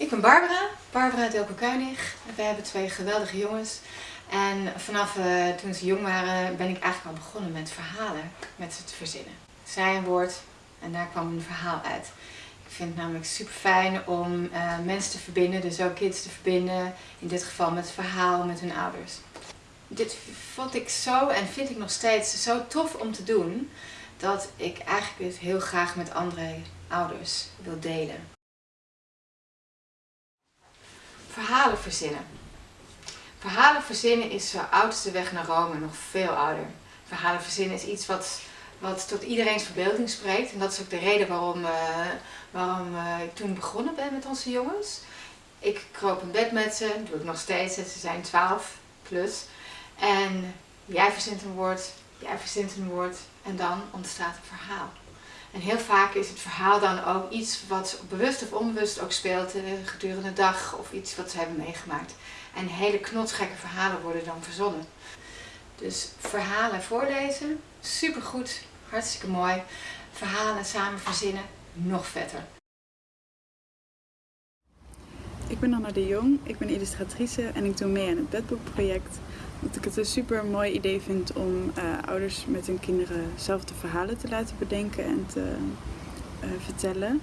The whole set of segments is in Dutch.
Ik ben Barbara, Barbara Delco Kuinig. We hebben twee geweldige jongens. En vanaf uh, toen ze jong waren ben ik eigenlijk al begonnen met verhalen, met ze te verzinnen. Zij een woord en daar kwam een verhaal uit. Ik vind het namelijk super fijn om uh, mensen te verbinden, dus ook kids te verbinden. In dit geval met verhaal met hun ouders. Dit vond ik zo en vind ik nog steeds zo tof om te doen. Dat ik eigenlijk het heel graag met andere ouders wil delen. Verhalen verzinnen. Verhalen verzinnen is zo oud als de weg naar Rome, nog veel ouder. Verhalen verzinnen is iets wat, wat tot iedereen's verbeelding spreekt. En dat is ook de reden waarom, uh, waarom uh, ik toen begonnen ben met onze jongens. Ik kroop in bed met ze, doe ik nog steeds, ze zijn 12 plus. En jij verzint een woord, jij verzint een woord en dan ontstaat een verhaal. En heel vaak is het verhaal dan ook iets wat bewust of onbewust ook speelt eh, gedurende de dag of iets wat ze hebben meegemaakt. En hele knotsgekke verhalen worden dan verzonnen. Dus verhalen voorlezen, supergoed, hartstikke mooi. Verhalen samen verzinnen, nog vetter. Ik ben Anna de Jong, ik ben illustratrice en ik doe mee aan het bedboekproject. Dat ik het een super mooi idee vind om uh, ouders met hun kinderen zelf de verhalen te laten bedenken en te uh, vertellen.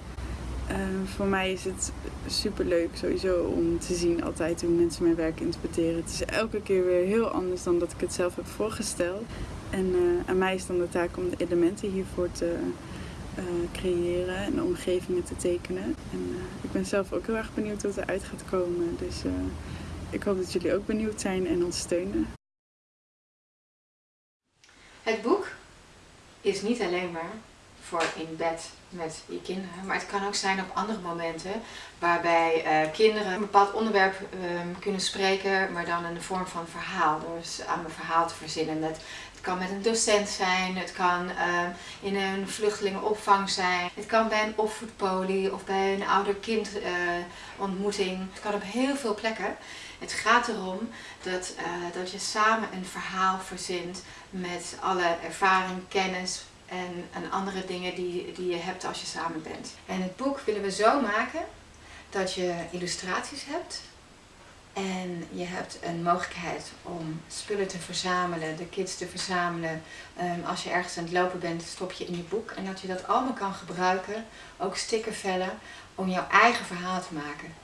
Uh, voor mij is het super leuk sowieso om te zien altijd hoe mensen mijn werk interpreteren. Het is elke keer weer heel anders dan dat ik het zelf heb voorgesteld. En aan mij is dan de taak om de elementen hiervoor te creëren en omgevingen te tekenen. En ik ben zelf ook heel erg benieuwd wat eruit gaat komen. Dus ik hoop dat jullie ook benieuwd zijn en ons steunen. Het boek is niet alleen maar voor in bed met je kinderen, maar het kan ook zijn op andere momenten waarbij uh, kinderen een bepaald onderwerp uh, kunnen spreken, maar dan in de vorm van verhaal, dus aan een verhaal te verzinnen. Het, het kan met een docent zijn, het kan uh, in een vluchtelingenopvang zijn, het kan bij een opvoedpolie of bij een ouder-kind eh, ontmoeting. Het kan op heel veel plekken. Het gaat erom dat, dat je samen een verhaal verzint met alle ervaring, kennis, en, en andere dingen die, die je hebt als je samen bent. En het boek willen we zo maken dat je illustraties hebt en je hebt een mogelijkheid om spullen te verzamelen, de kids te verzamelen. Um, als je ergens aan het lopen bent, stop je in je boek. En dat je dat allemaal kan gebruiken, ook stickervellen, om jouw eigen verhaal te maken.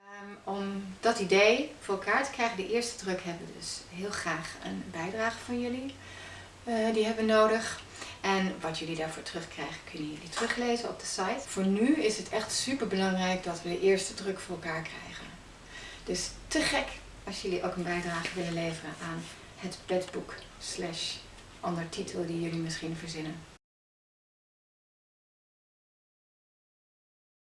Um, om dat idee voor elkaar te krijgen, de eerste druk hebben we dus heel graag een bijdrage van jullie. Uh, die hebben nodig. En wat jullie daarvoor terugkrijgen kunnen jullie teruglezen op de site. Voor nu is het echt super belangrijk dat we de eerste druk voor elkaar krijgen. Dus te gek als jullie ook een bijdrage willen leveren aan het bedboek slash ondertitel die jullie misschien verzinnen.